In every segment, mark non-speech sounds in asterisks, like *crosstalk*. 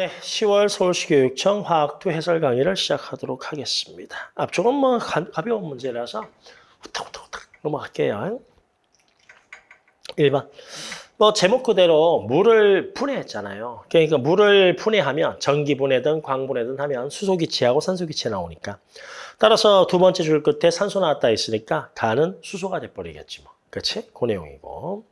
네, 10월 서울시교육청 화학2 해설 강의를 시작하도록 하겠습니다. 앞쪽은 뭐 가, 가벼운 문제라서 후딱후딱후딱 넘어갈게요. 1번. 뭐 제목 그대로 물을 분해했잖아요. 그러니까 물을 분해하면 전기 분해든 광 분해든 하면 수소 기체하고 산소 기체 나오니까. 따라서 두 번째 줄 끝에 산소 나왔다 했으니까 가는 수소가 돼버리겠지 뭐. 그렇지? 그 내용이고.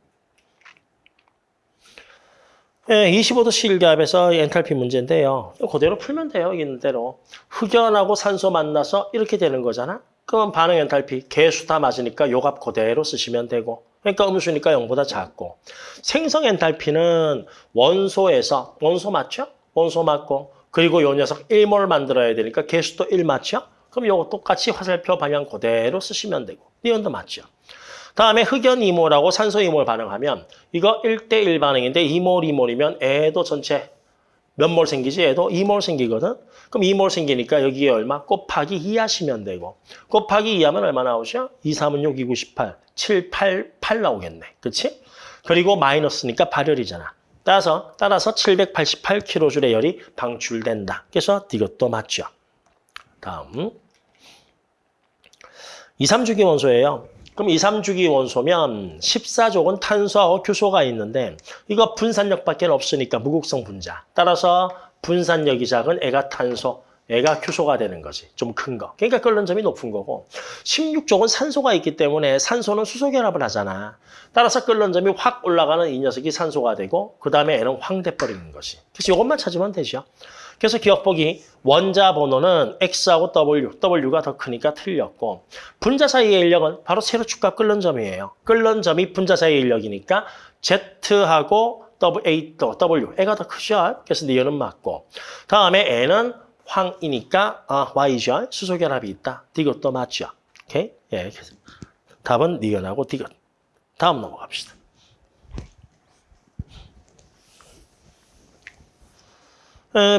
예, 25도 C일기압에서 엔탈피 문제인데요. 그대로 풀면 돼요. 있는 대로. 흑연하고 산소 만나서 이렇게 되는 거잖아. 그러면 반응 엔탈피 개수 다 맞으니까 요 값 그대로 쓰시면 되고. 그러니까 음수니까 0보다 작고. 생성 엔탈피는 원소에서 원소 맞죠? 원소 맞고 그리고 요 녀석 1몰 만들어야 되니까 개수도 1 맞죠? 그럼 요거 똑같이 화살표 방향 그대로 쓰시면 되고. 니온도 맞죠? 다음에 흑연 2몰하고 산소 2몰 반응하면 이거 1대1 반응인데 2몰, 2몰이면 애도 전체 몇 몰 생기지? 애도 2몰 생기거든? 그럼 2몰 생기니까 여기에 얼마? 곱하기 2 하시면 되고 곱하기 2 하면 얼마 나오죠? 2, 3은 6, 2, 9, 18, 7, 8, 8 나오겠네. 그치? 그리고 마이너스니까 발열이잖아. 따라서 따라서 788kJ의 열이 방출된다. 그래서 이것도 맞죠. 다음 2, 3주기 원소예요. 그럼 2, 3주기 원소면 14족은 탄소하고 규소가 있는데 이거 분산력밖에 없으니까 무극성 분자. 따라서 분산력이 작은 애가 탄소, 애가 규소가 되는 거지. 좀 큰 거. 그러니까 끓는 점이 높은 거고 16족은 산소가 있기 때문에 산소는 수소 결합을 하잖아. 따라서 끓는 점이 확 올라가는 이 녀석이 산소가 되고 그 다음에 애는 황 돼버리는 것이. 그래서 이것만 찾으면 되죠. 그래서 기억보기 원자 번호는 X하고 W, W가 더 크니까 틀렸고 분자 사이의 인력은 바로 세로 축과 끓는 점이에요. 끓는 점이 분자 사이의 인력이니까 Z하고 W, W, 애가 더 크죠. 그래서 니은은 맞고 다음에 N은 황이니까 아, Y죠. 수소결합이 있다. 디귿도 맞죠. 오케이? 예, 답은 니은하고 디귿. 다음 넘어갑시다.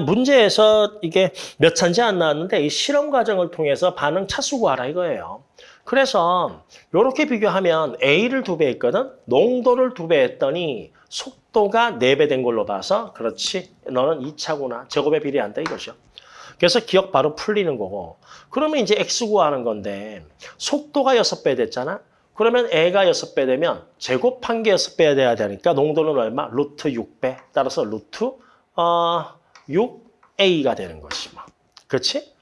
문제에서 이게 몇 차인지 안 나왔는데 이 실험 과정을 통해서 반응 차수 구하라 이거예요. 그래서 이렇게 비교하면 A를 두 배 했거든. 농도를 두 배 했더니 속도가 네 배 된 걸로 봐서 그렇지. 너는 2차구나. 제곱에 비례한다 이거죠. 그래서 기억 바로 풀리는 거고. 그러면 이제 X 구하는 건데 속도가 6배 됐잖아. 그러면 A가 6배 되면 제곱한 게 6배 돼야 되니까 농도는 얼마? 루트 6배. 따라서 루트 어 6A가 되는 것이 뭐. 그렇지?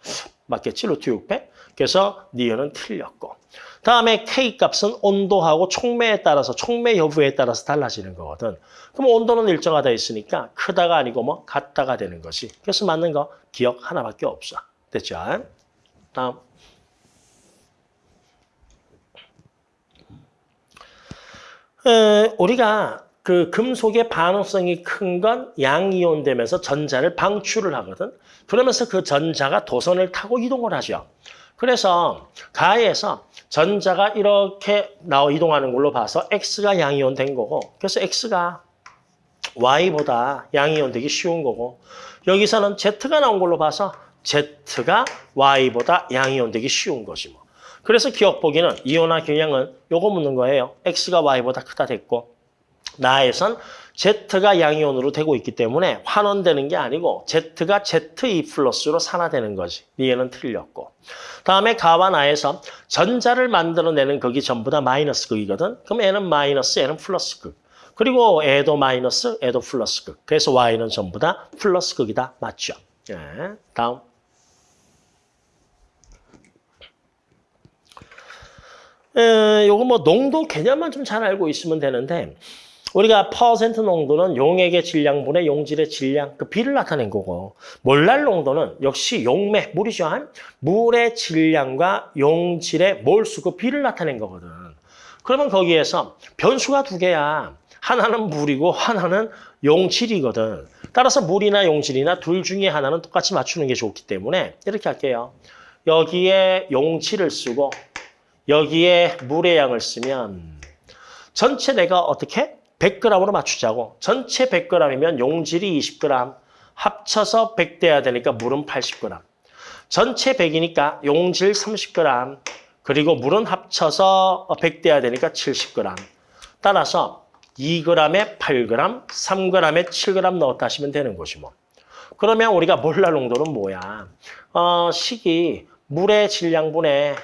맞겠지? 루트 6배. 그래서 니은은 틀렸고. 다음에 K 값은 온도하고 촉매에 따라서 촉매 여부에 따라서 달라지는 거거든. 그럼 온도는 일정하다 있으니까 크다가 아니고 뭐 같다가 되는 것이. 그래서 맞는 거 기억 하나밖에 없어. 됐죠? 다음. 에, 우리가 그 금속의 반응성이 큰 건 양이온 되면서 전자를 방출을 하거든. 그러면서 그 전자가 도선을 타고 이동을 하죠. 그래서 가에서 전자가 이렇게 나와 이동하는 걸로 봐서 X가 양이온 된 거고 그래서 X가 Y보다 양이온 되기 쉬운 거고 여기서는 Z가 나온 걸로 봐서 Z가 Y보다 양이온 되기 쉬운 것이 뭐. 그래서 기억 보기는 이온화 경향은 요거 묻는 거예요. X가 Y보다 크다 됐고 나에선 Z가 양이온으로 되고 있기 때문에 환원되는 게 아니고 Z가 ZE 플러스로 산화되는 거지. 얘는 틀렸고. 다음에 가와 나에서 전자를 만들어내는 극이 전부 다 마이너스 극이거든. 그럼 N은 마이너스, N은 플러스 극. 그리고 애도 마이너스, 애도 플러스 극. 그래서 Y는 전부 다 플러스 극이다. 맞죠? 예. 다음. 에, 요거 뭐 농도 개념만 좀 잘 알고 있으면 되는데 우리가 퍼센트 농도는 용액의 질량분의 용질의 질량, 그 비를 나타낸 거고 몰랄 농도는 역시 용매, 물이죠. 물의 질량과 용질의 몰수, 그 비를 나타낸 거거든. 그러면 거기에서 변수가 두 개야. 하나는 물이고 하나는 용질이거든. 따라서 물이나 용질이나 둘 중에 하나는 똑같이 맞추는 게 좋기 때문에 이렇게 할게요. 여기에 용질을 쓰고 여기에 물의 양을 쓰면 전체 내가 어떻게? 100g으로 맞추자고. 전체 100g이면 용질이 20g, 합쳐서 100 돼야 되니까 물은 80g. 전체 100이니까 용질 30g, 그리고 물은 합쳐서 100 돼야 되니까 70g. 따라서 2g에 8g, 3g에 7g 넣었다 하시면 되는 것이 뭐. 그러면 우리가 몰랄 농도는 뭐야? 어, 식이 물의 질량분의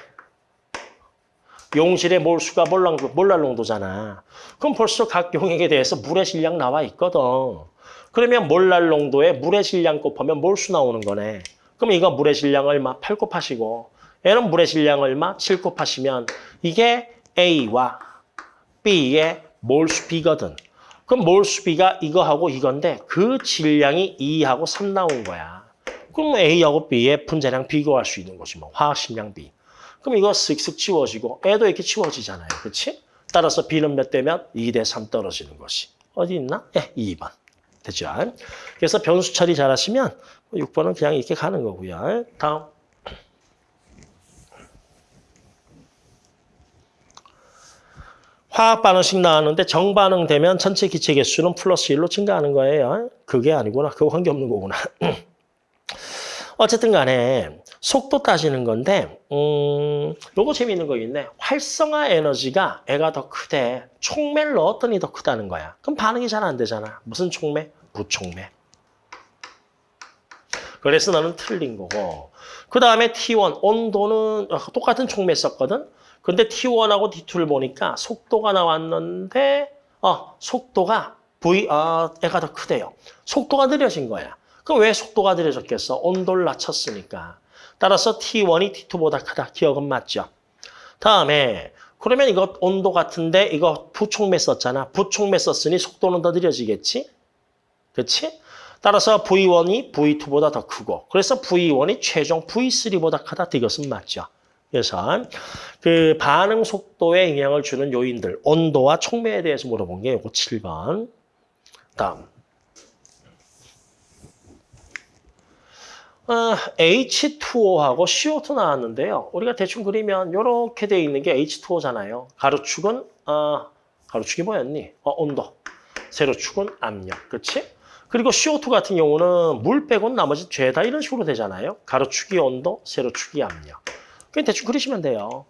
용질의 몰수가 몰랄, 몰랄 농도잖아. 그럼 벌써 각 용액에 대해서 물의 질량 나와 있거든. 그러면 몰랄 농도에 물의 질량 곱하면 몰수 나오는 거네. 그럼 이거 물의 질량 얼마? 8 곱하시고 얘는 물의 질량 얼마? 7 곱하시면 이게 A와 B의 몰수 B거든. 그럼 몰수 B가 이거하고 이건데 그 질량이 2하고 3 나온 거야. 그럼 A하고 B의 분자량 비교할 수 있는 거지 뭐 화학식량 B. 그럼 이거 쓱쓱 치워지고 애도 이렇게 치워지잖아요. 그렇지? 따라서 B는 몇 대면 2 대 3 떨어지는 것이. 어디 있나? 예, 2번. 됐죠? 그래서 변수 처리 잘하시면 6번은 그냥 이렇게 가는 거고요. 다음. 화학 반응식 나왔는데 정반응 되면 전체 기체 개수는 플러스 1로 증가하는 거예요. 그게 아니구나. 그거 관계 없는 거구나. *clears throat* 어쨌든 간에 속도 따지는 건데 음, 요거 재미있는 거 있네. 활성화 에너지가 애가 더 크대. 촉매를 넣었더니 더 크다는 거야. 그럼 반응이 잘 안 되잖아. 무슨 촉매? 무촉매. 그래서 너는 틀린 거고. 그 다음에 T1, 온도는 어, 똑같은 촉매 썼거든. 근데 T1하고 T2를 보니까 속도가 나왔는데 어, 속도가 V, 어, 애가 더 크대요. 속도가 느려진 거야. 그럼 왜 속도가 느려졌겠어? 온도를 낮췄으니까. 따라서 T1이 T2보다 크다. 기억은 맞죠? 다음에 그러면 이거 온도 같은데 이거 부촉매 썼잖아. 부촉매 썼으니 속도는 더 느려지겠지? 그렇지? 따라서 V1이 V2보다 더 크고 그래서 V1이 최종 V3보다 크다. 이것은 맞죠? 그래서 그 반응 속도에 영향을 주는 요인들, 온도와 촉매에 대해서 물어본 게 요거 7번. 다음. 어, H2O하고 CO2 나왔는데요. 우리가 대충 그리면 이렇게 돼 있는 게 H2O잖아요. 가로축은 어, 가로축이 뭐였니? 어, 온도. 세로축은 압력. 그렇지? 그리고 CO2 같은 경우는 물 빼고는 나머지 죄다 이런 식으로 되잖아요. 가로축이 온도, 세로축이 압력. 그냥 대충 그리시면 돼요.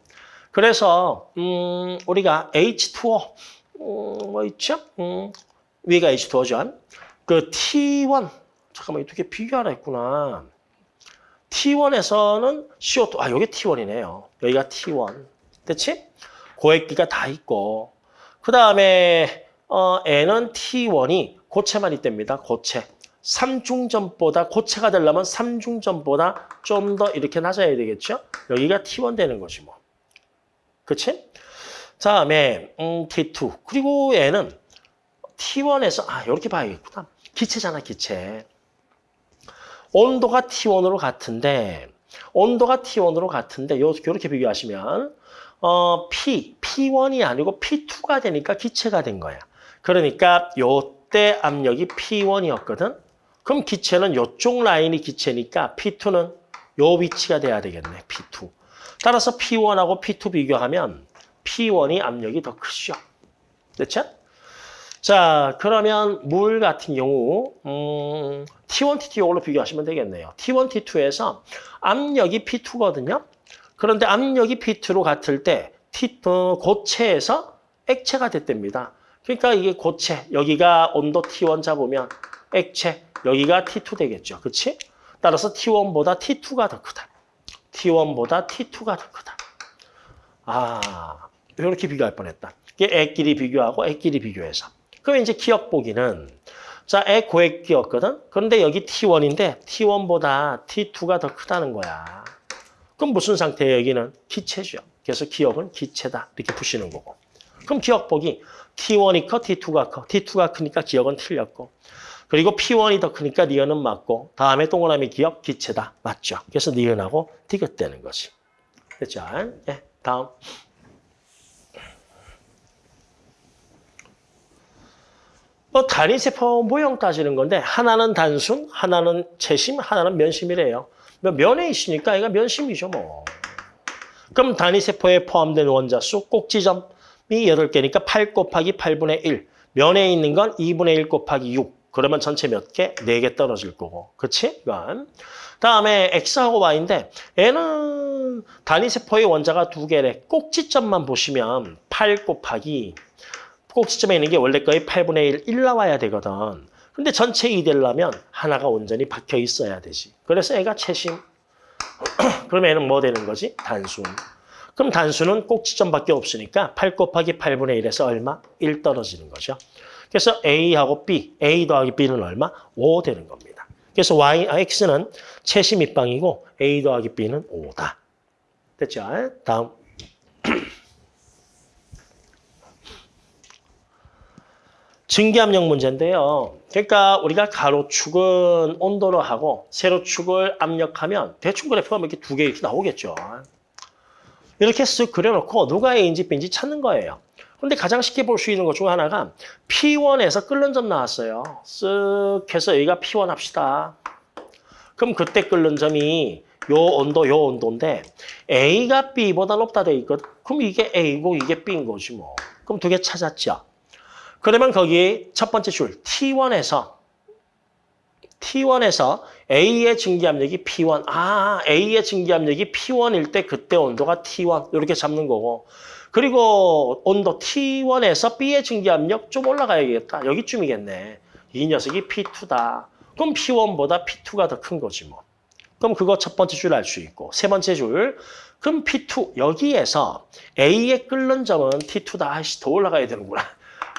그래서 음, 우리가 H2O 음, 뭐 있죠? 음, 위가 H2O죠. 그 T1 잠깐만 개 비교하라 했구나. T1에서는 CO2 아 여기 T1이네요. 여기가 T1. 됐지? 고액기가 다 있고 그 다음에 어, N은 T1이 고체만 있답니다. 고체. 삼중전보다 고체가 되려면 삼중전보다 좀 더 이렇게 낮아야 되겠죠? 여기가 T1 되는 거지 뭐. 그치? 다음에 음, T2 그리고 얘는 T1에서 아 이렇게 봐야겠구나. 기체잖아 기체. 온도가 T1으로 같은데 온도가 T1으로 같은데 요 이렇게 비교하시면 어, P, P1이 아니고 P2가 되니까 기체가 된 거야. 그러니까 요때 압력이 P1이었거든. 그럼 기체는 요쪽 라인이 기체니까 P2는 요 위치가 돼야 되겠네. P2. 따라서 P1하고 P2 비교하면 P1이 압력이 더 크죠. 됐죠? 자, 그러면 물 같은 경우 음, T1, T2 이걸로 비교하시면 되겠네요. T1, T2에서 압력이 P2거든요. 그런데 압력이 P2로 같을 때 T, 어, 고체에서 액체가 됐답니다. 그러니까 이게 고체, 여기가 온도 T1 잡으면 액체, 여기가 T2 되겠죠. 그렇지? 따라서 T1보다 T2가 더 크다. T1보다 T2가 더 크다. 아, 이렇게 비교할 뻔했다. 이게 액끼리 비교하고 액끼리 비교해서. 그럼 이제 기억 보기는 자, 액 고액기였거든. 그런데 여기 T1인데 T1보다 T2가 더 크다는 거야. 그럼 무슨 상태예요? 여기는 기체죠. 그래서 기억은 기체다. 이렇게 푸시는 거고. 그럼 기억 보기 T1이 커, T2가 커. T2가 크니까 기억은 틀렸고. 그리고 P1이 더 크니까 니은은 맞고 다음에 동그라미 기억 기체다. 맞죠? 그래서 니은하고 디귿되는 거지. 됐죠? 예, 다음. 뭐 단위세포 모형 따지는 건데 하나는 단순, 하나는 채심, 하나는 면심이래요. 뭐 면에 있으니까 얘가 면심이죠 뭐. 그럼 단위세포에 포함된 원자 수 꼭지점이 8개니까 8 곱하기 8분의 1. 면에 있는 건 2분의 1 곱하기 6. 그러면 전체 몇 개? 4개 떨어질 거고. 그치? 이건. 다음에 X하고 Y인데 얘는 단위세포의 원자가 두 개래. 꼭지점만 보시면 8 곱하기 꼭지점에 있는 게 원래 거의 8분의 1, 1 나와야 되거든. 근데 전체 2 되려면 하나가 온전히 박혀 있어야 되지. 그래서 애가 채심. *clears throat* 그럼 애는 뭐 되는 거지? 단순. 그럼 단수는 꼭 지점밖에 없으니까 8 곱하기 8분의 1에서 얼마? 1 떨어지는 거죠. 그래서 A하고 B, A 더하기 B는 얼마? 5 되는 겁니다. 그래서 Y, 아, X는 채시 밑방이고 A 더하기 B는 5다. 됐죠? 다음. 증기압력 문제인데요. 그러니까 우리가 가로축은 온도로 하고 세로축을 압력하면 대충 그래프가 뭐 이렇게 두 개 이렇게 나오겠죠. 이렇게 쓱 그려놓고 누가 A인지 B인지 찾는 거예요. 근데 가장 쉽게 볼 수 있는 것 중 하나가 P1에서 끓는 점 나왔어요. 쓱 해서 여기가 P1 합시다. 그럼 그때 끓는 점이 요 온도, 요 온도인데 A가 B보다 높다 돼 있거든. 그럼 이게 A고 이게 B인 거지 뭐. 그럼 두 개 찾았죠. 그러면 거기 첫 번째 줄 T1에서 T1에서 A의 증기압력이 P1. 아, A의 증기압력이 P1일 때 그때 온도가 T1. 이렇게 잡는 거고. 그리고 온도 T1에서 B의 증기압력 좀 올라가야겠다. 여기쯤이겠네. 이 녀석이 P2다. 그럼 P1보다 P2가 더 큰 거지 뭐. 그럼 그거 첫 번째 줄 알 수 있고. 세 번째 줄. 그럼 P2. 여기에서 A의 끓는 점은 T2다. 아이씨, 더 올라가야 되는구나.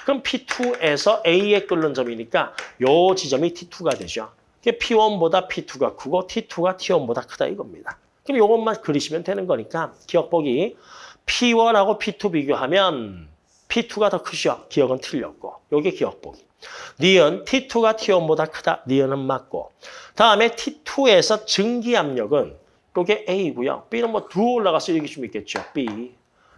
그럼 P2에서 A의 끓는 점이니까 요 지점이 T2가 되죠. P1보다 P2가 크고 T2가 T1보다 크다 이겁니다. 그럼 요것만 그리시면 되는 거니까 기억보기 P1하고 P2 비교하면 P2가 더 크죠. 기억은 틀렸고. 요게 기억보기. 니은 T2가 T1보다 크다. 니은은 맞고. 다음에 T2에서 증기 압력은 요게 A고요. B는 뭐 두 올라가서 여기 좀 있겠죠. B.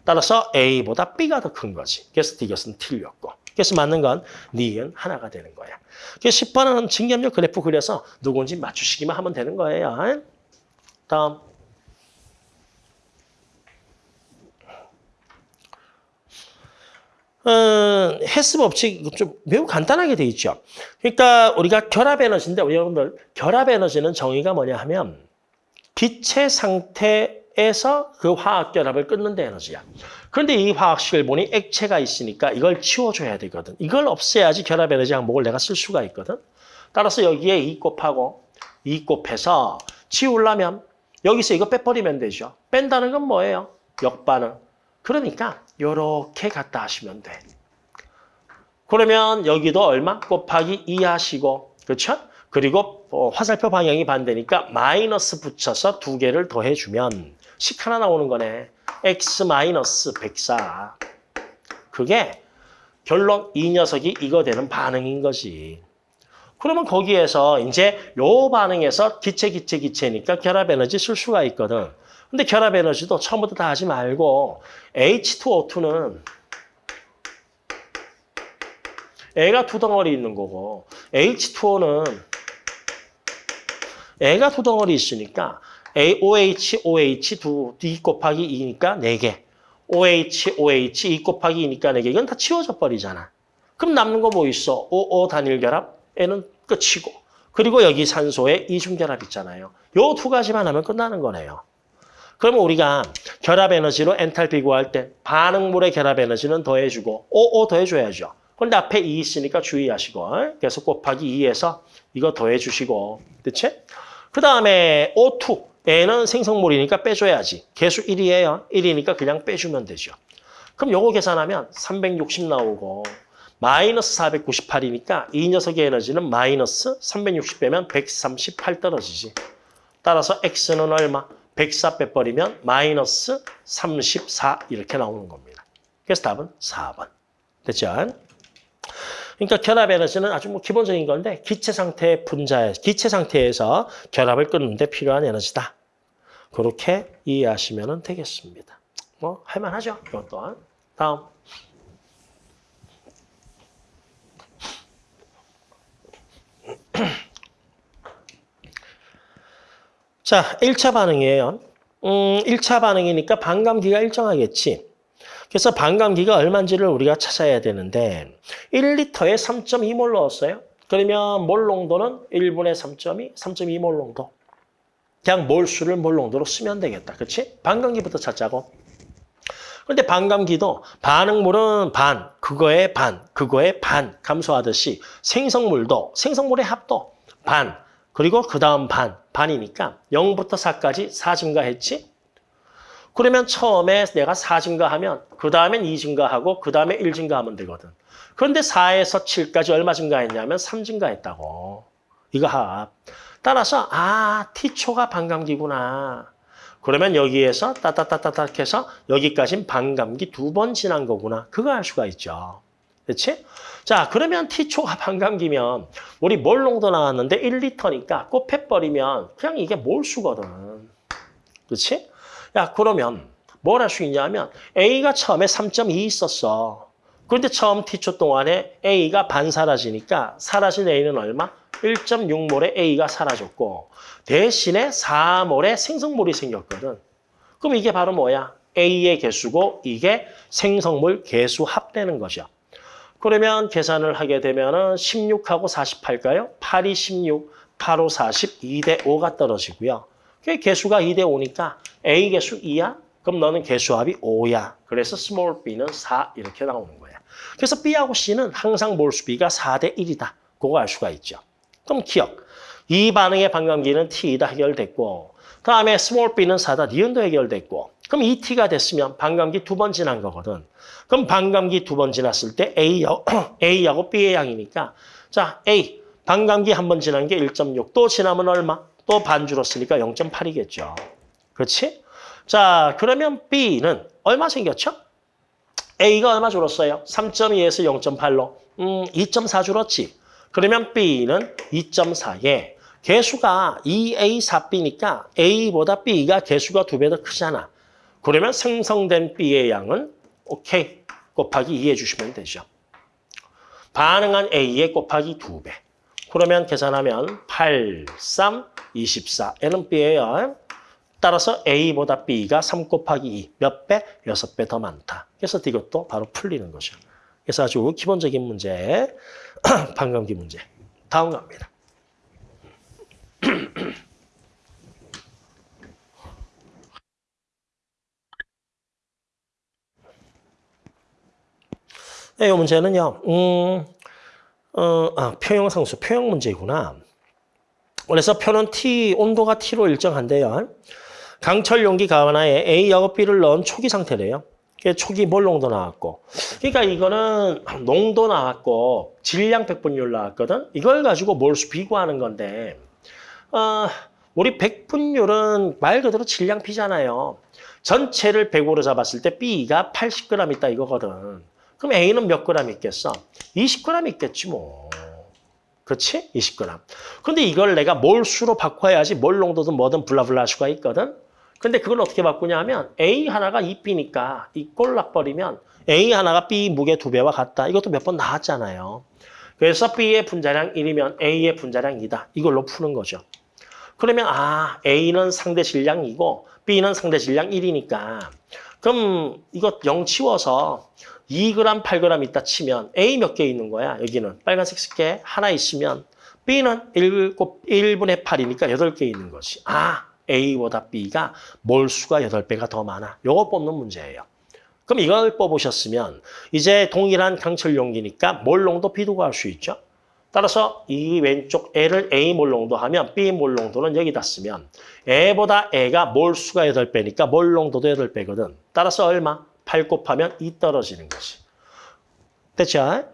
따라서 A보다 B가 더 큰 거지. 그래서 이것은 틀렸고. 그래서 맞는 건 니은 하나가 되는 거야. 그래서 10번은 증기압력 그래프 그려서 누군지 맞추시기만 하면 되는 거예요. 다음. 어, 헬스 법칙 좀 매우 간단하게 돼 있죠. 그러니까 우리가 결합 에너지인데 여러분들 결합 에너지는 정의가 뭐냐 하면 기체 상태 에서 그 화학 결합을 끊는 데 에너지야. 그런데 이 화학식을 보니 액체가 있으니까 이걸 치워줘야 되거든. 이걸 없애야지 결합 에너지 항목을 내가 쓸 수가 있거든. 따라서 여기에 2 곱하고 2 곱해서 치우려면 여기서 이거 빼버리면 되죠. 뺀다는 건 뭐예요? 역반응. 그러니까 이렇게 갖다 하시면 돼. 그러면 여기도 얼마? 곱하기 2 하시고 그렇죠? 그리고 어, 화살표 방향이 반대니까 마이너스 붙여서 두 개를 더해주면 식 하나 나오는 거네. x 마이너스 104. 그게 결론 이 녀석이 이거 되는 반응인 거지. 그러면 거기에서 이제 요 반응에서 기체, 기체, 기체니까 결합 에너지 쓸 수가 있거든. 근데 결합 에너지도 처음부터 다 하지 말고 H2O2는 애가 두 덩어리 있는 거고 H2O는 애가 두 덩어리 있으니까 OH, OH 두, D 곱하기 2니까 4개. OH, OH 2 곱하기 2니까 4개. 이건 다 치워져 버리잖아. 그럼 남는 거 뭐 있어? O, O 단일 결합, N은 끝이고. 그리고 여기 산소에 이중 결합 있잖아요. 요 두 가지만 하면 끝나는 거네요. 그러면 우리가 결합 에너지로 엔탈피 구할 때 반응물의 결합 에너지는 더해주고 O, O 더해줘야죠. 그런데 앞에 2 있으니까 주의하시고 그래서 곱하기 2에서 이거 더해주시고 그치? 그 다음에 O2 N은 생성물이니까 빼줘야지. 개수 1이에요. 1이니까 그냥 빼주면 되죠. 그럼 요거 계산하면 360 나오고 마이너스 498이니까 이 녀석의 에너지는 마이너스 360 빼면 138 떨어지지. 따라서 X는 얼마? 104 빼버리면 마이너스 34 이렇게 나오는 겁니다. 그래서 답은 4번. 됐죠? 그러니까 결합 에너지는 아주 뭐 기본적인 건데 기체 상태의 분자, 기체 상태에서 결합을 끊는 데 필요한 에너지다. 그렇게 이해하시면 되겠습니다. 뭐 할만하죠? 이것도. 다음. *clears throat* 자, 1차 반응이에요. 음, 1차 반응이니까 반감기가 일정하겠지. 그래서 반감기가 얼마인지를 우리가 찾아야 되는데 1리터에 3.2몰 넣었어요. 그러면 몰 농도는 1분의 3.2, 3.2몰 농도. 그냥 몰수를 몰 농도로 쓰면 되겠다. 그렇지? 반감기부터 찾자고. 근데 반감기도 반응물은 반, 그거의 반, 그거의 반 감소하듯이 생성물도 생성물의 합도 반, 그리고 그 다음 반, 반이니까 0부터 4까지 4 증가했지? 그러면 처음에 내가 4 증가하면 그 다음엔 2 증가하고 그 다음에 1 증가하면 되거든. 그런데 4에서 7까지 얼마 증가했냐면 3 증가했다고. 이거 합. 따라서 아 T초가 반감기구나. 그러면 여기에서 따따따따딱 해서 여기까지는 반감기 두 번 지난 거구나. 그거 알 수가 있죠. 그렇지? 자, 그러면 T초가 반감기면 우리 몰농도 나왔는데 1리터니까 곱해버리면 그냥 이게 몰수거든. 그렇지? 야, 그러면 뭘 할 수 있냐면 A가 처음에 3.2 있었어. 그런데 처음 T초 동안에 A가 반 사라지니까 사라진 A는 얼마? 1.6몰의 A가 사라졌고 대신에 4몰의 생성물이 생겼거든. 그럼 이게 바로 뭐야? A의 개수고 이게 생성물 개수 합되는 거죠. 그러면 계산을 하게 되면 은 16하고 48가요? 8이 16, 8, 5, 40, 2대 5가 떨어지고요. 그 개수가 2대 5니까 A 개수 2야? 그럼 너는 개수합이 5야. 그래서 small b는 4 이렇게 나오는 거야. 그래서 B하고 C는 항상 몰수 B가 4대 1이다. 그거 알 수가 있죠. 그럼 기억. 이 반응의 반감기는 T이다 해결됐고 다음에 small b는 4다 니은도 해결됐고 그럼 이 T가 됐으면 반감기 두 번 지난 거거든. 그럼 반감기 두 번 지났을 때 A하고, *clears throat* A하고 B의 양이니까 자 A 반감기 한 번 지난 게 1.6. 또 지나면 얼마? 또 반 줄었으니까 0.8이겠죠. 그렇지? 자 그러면 B는 얼마 생겼죠? A가 얼마 줄었어요? 3.2에서 0.8로 음, 2.4 줄었지. 그러면 B는 2.4에 개수가 2A, 4B니까 A보다 B가 개수가 두 배 더 크잖아. 그러면 생성된 B의 양은 오케이 곱하기 2 해주시면 되죠. 반응한 A의 곱하기 2배. 그러면 계산하면 8, 3, 24. N은 B예요. 따라서 A보다 B가 3 곱하기 2. 몇 배? 6배 더 많다. 그래서 이것도 바로 풀리는 거죠. 그래서 아주 기본적인 문제, *clears throat* 반감기 문제. 다음 갑니다. *clears throat* 네, 이 문제는요. 음, 어, 아, 표형 상수, 표형 문제구나. 그래서 표는 T, 온도가 T로 일정한데요. 강철 용기 가하나에 A하고 B를 넣은 초기 상태래요. 초기 몰 농도 나왔고. 그러니까 이거는 농도 나왔고 질량 백분율 나왔거든. 이걸 가지고 몰수 비교하는 건데 어, 우리 백분율은 말 그대로 질량 비잖아요. 전체를 100으로 잡았을 때 B가 80g 있다 이거거든. 그럼 A는 몇 g 있겠어? 20g 있겠지 뭐. 그렇지? 20g. 근데 이걸 내가 몰수로 바꿔야지 몰 농도든 뭐든 블라블라 할 수가 있거든. 근데 그걸 어떻게 바꾸냐 하면 A 하나가 2B니까 이 꼴락버리면 A 하나가 B 무게 두 배와 같다. 이것도 몇 번 나왔잖아요. 그래서 B의 분자량 1이면 A의 분자량 2다. 이걸로 푸는 거죠. 그러면 아 A는 상대 질량이고 B는 상대 질량 1이니까 그럼 이거 0 치워서 2g, 8g 있다 치면 A 몇 개 있는 거야? 여기는 빨간색 쓸게 하나 있으면 B는 1, 1분의 8이니까 8개 있는 거지. 아 A보다 B가 몰수가 8배가 더 많아. 요거 뽑는 문제예요. 그럼 이걸 뽑으셨으면 이제 동일한 강철 용기니까 몰농도 B도 구할 수 있죠. 따라서 이 왼쪽 L을 A 몰농도 하면 B 몰농도는 여기다 쓰면 A보다 A가 몰수가 8배니까 몰농도도 8배거든. 따라서 얼마? 8 곱하면 2 떨어지는 거지. 됐죠?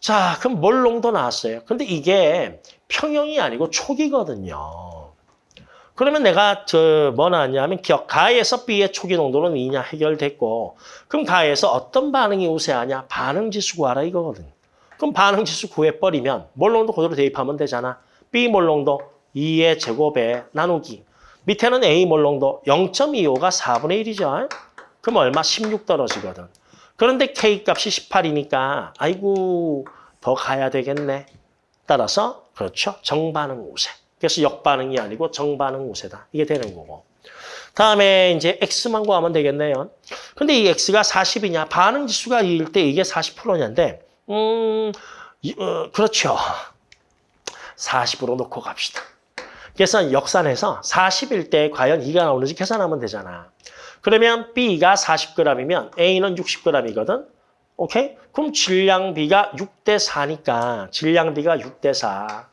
자, 그럼 몰농도 나왔어요. 근데 이게 평형이 아니고 촉이거든요. 그러면 내가 저 뭐 나왔냐면 기억 가에서 B의 초기 농도는 2냐 해결됐고 그럼 가에서 어떤 반응이 우세하냐 반응 지수 구하라 이거거든. 그럼 반응 지수 구해버리면 몰 농도 그대로 대입하면 되잖아. B 몰 농도 2의 제곱에 나누기. 밑에는 A 몰 농도 0.25가 4분의 1이죠. 그럼 얼마? 16 떨어지거든. 그런데 K 값이 18이니까 아이고 더 가야 되겠네. 따라서 그렇죠. 정반응 우세. 그래서 역반응이 아니고 정반응 우세다. 이게 되는 거고. 다음에 이제 X만 구하면 되겠네요. 근데 이 X가 40이냐, 반응 지수가 2일 때 이게 40%냐인데, 음, 어, 그렇죠. 40으로 놓고 갑시다. 그래서 역산해서 40일 때 과연 2가 나오는지 계산하면 되잖아. 그러면 B가 40g이면 A는 60g이거든. 오케이? 그럼 질량 B가 6대 4니까 질량 B가 6대 4.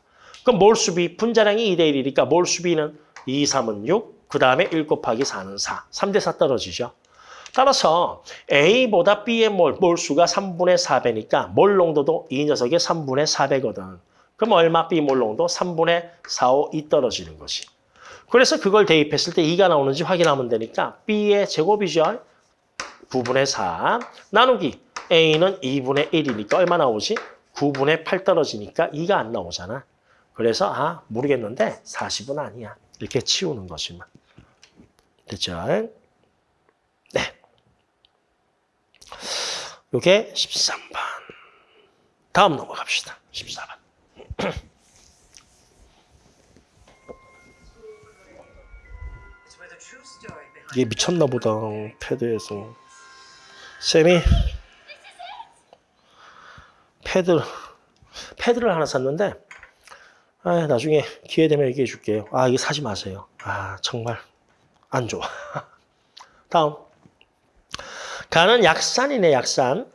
그럼 몰수 B 분자량이 2대 1이니까 몰수 B는 2, 3은 6, 그 다음에 1 곱하기 4는 4. 3대 4 떨어지죠. 따라서 A보다 B의 몰, 몰수가 3분의 4배니까 몰 농도도 이 녀석의 3분의 4배거든. 그럼 얼마 B 몰 농도? 3분의 4, 5, 2 떨어지는 것이. 그래서 그걸 대입했을 때 2가 나오는지 확인하면 되니까 B의 제곱이죠. 9분의 4 나누기 A는 2분의 1이니까 얼마 나오지? 9분의 8 떨어지니까 2가 안 나오잖아. 그래서 아 모르겠는데 40은 아니야. 이렇게 치우는 것이만. 됐죠? 네. 요게 13번. 다음 넘어갑시다. 14번. *clears throat* 이게 미쳤나 보다. 패드에서. 쌤이 패드, 패드를 하나 샀는데 아, 나중에 기회 되면 얘기해 줄게요. 아, 이거 사지 마세요. 아, 정말 안 좋아. *laughs* 다음. 가는 약산이네, 약산.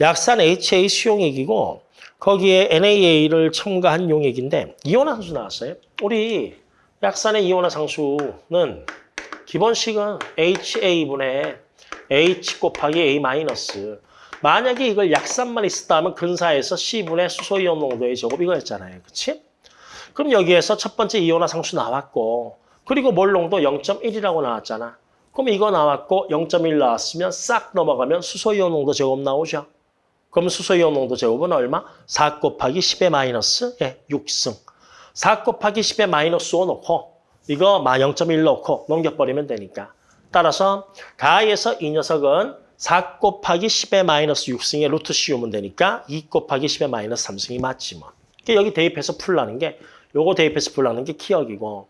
약산 HA 수용액이고 거기에 NaA를 첨가한 용액인데 이온화 상수 나왔어요. 우리 약산의 이온화 상수는 기본식은 HA분의 H 곱하기 A 마이너스. 만약에 이걸 약산만 있었다면 근사에서 C분의 수소이온 농도의 제곱 이거였잖아요. 그치? 그럼 여기에서 첫 번째 이온화 상수 나왔고 그리고 몰농도 0.1이라고 나왔잖아. 그럼 이거 나왔고 0.1 나왔으면 싹 넘어가면 수소이온 농도 제곱 나오죠. 그럼 수소이온 농도 제곱은 얼마? 4 곱하기 10의 마이너스 예, 6승. 4 곱하기 10의 마이너스 5 넣고 이거 0.1 넣고 넘겨버리면 되니까. 따라서 가에서 이 녀석은 4 곱하기 10의 마이너스 6승의 루트 씌우면 되니까 2 곱하기 10의 마이너스 3승이 맞지 뭐. 여기 대입해서 풀라는 게 요거 대입해서 풀라는 게 기억이고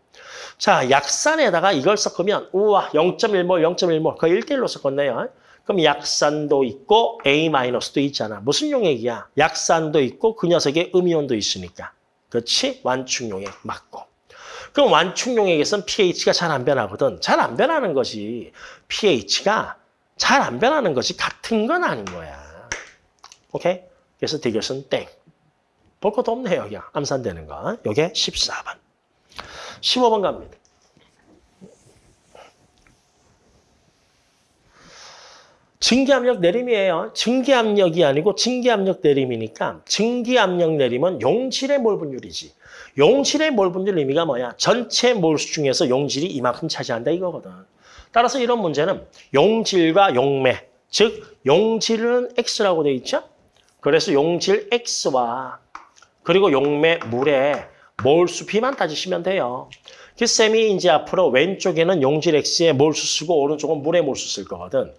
자 약산에다가 이걸 섞으면 우와 0.1몰 0.1몰 거의 1대1로 섞었네요. 그럼 약산도 있고 A-도 있잖아. 무슨 용액이야? 약산도 있고 그 녀석에 음이온도 있으니까. 그렇지? 완충용액 맞고. 그럼 완충용액에서는 pH가 잘 안 변하거든. 잘 안 변하는 것이 pH가 잘 안 변하는 것이 같은 건 아닌 거야. 오케이? 그래서 대결은 땡. 볼 것도 없네, 여기. 암산되는 거. 요게 14번. 15번 갑니다. 증기압력 내림이에요. 증기압력이 아니고 증기압력 내림이니까 증기압력 내림은 용질의 몰 분율이지. 용질의 몰 분율 의미가 뭐야? 전체 몰수 중에서 용질이 이만큼 차지한다 이거거든. 따라서 이런 문제는 용질과 용매, 즉 용질은 X라고 돼 있죠? 그래서 용질 X와 그리고 용매 물의 몰수 B만 따지시면 돼요. 그 쌤이 이제 앞으로 왼쪽에는 용질 X의 몰수 쓰고 오른쪽은 물의 몰수 쓸 거거든.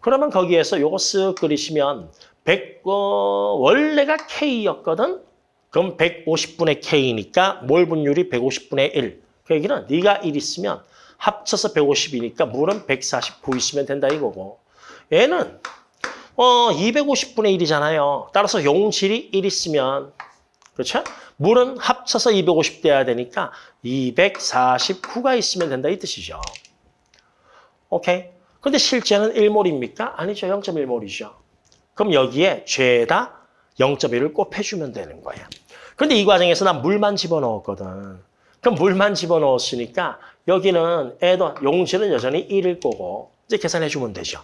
그러면 거기에서 요거 쓱 그리시면 100, 어, 원래가 K였거든? 그럼 150분의 K니까 몰 분율이 150분의 1. 그 얘기는 네가 1 있으면 합쳐서 150이니까 물은 149 있으면 된다 이거고. 얘는 어 250분의 1이잖아요. 따라서 용질이 1 있으면 그렇죠? 물은 합쳐서 250 돼야 되니까 249가 있으면 된다 이 뜻이죠. 오케이? 근데 실제는 1몰입니까? 아니죠. 0.1몰이죠. 그럼 여기에 죄다 0.1을 곱해주면 되는 거야. 근데 이 과정에서 난 물만 집어넣었거든. 그럼 물만 집어넣었으니까 여기는 애도 용질은 여전히 1일 거고 이제 계산해주면 되죠.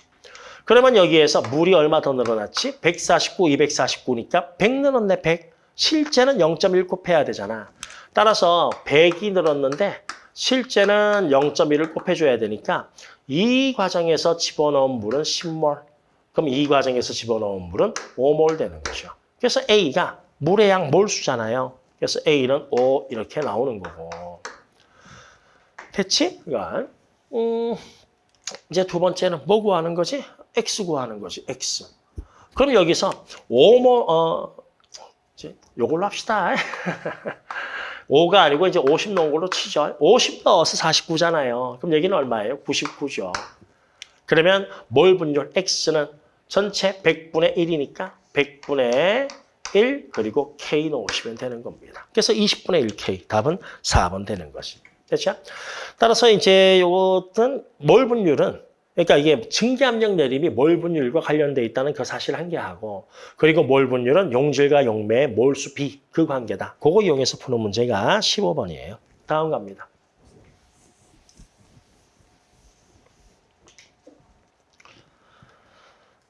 그러면 여기에서 물이 얼마 더 늘어났지? 149, 249니까 100 늘었네, 100. 실제는 0.1 곱해야 되잖아. 따라서 100이 늘었는데 실제는 0.1을 곱해줘야 되니까 이 과정에서 집어넣은 물은 10몰. 그럼 이 과정에서 집어넣은 물은 5몰 되는 거죠. 그래서 A가 물의 양 몰수잖아요. 그래서 A는 5 이렇게 나오는 거고. 됐지? 이건. 음, 이제 두 번째는 뭐 구하는 거지? X 구하는 거지, X. 그럼 여기서 5몰, 어, 이제 요걸로 합시다. *laughs* 5가 아니고 이제 50 넣은 걸로 치죠. 50 넣어서 49잖아요. 그럼 여기는 얼마예요? 99죠. 그러면 몰 분율 X는 전체 100분의 1이니까 100분의 1 그리고 K 넣으시면 되는 겁니다. 그래서 20분의 1K 답은 4번 되는 것이. 됐죠? 따라서 이제 요것은 몰 분율은 그러니까 이게 증기압력 내림이 몰 분율과 관련돼 있다는 그 사실 한 개하고 그리고 몰 분율은 용질과 용매의 몰수 비 그 관계다. 그거 이용해서 푸는 문제가 15번이에요. 다음 갑니다.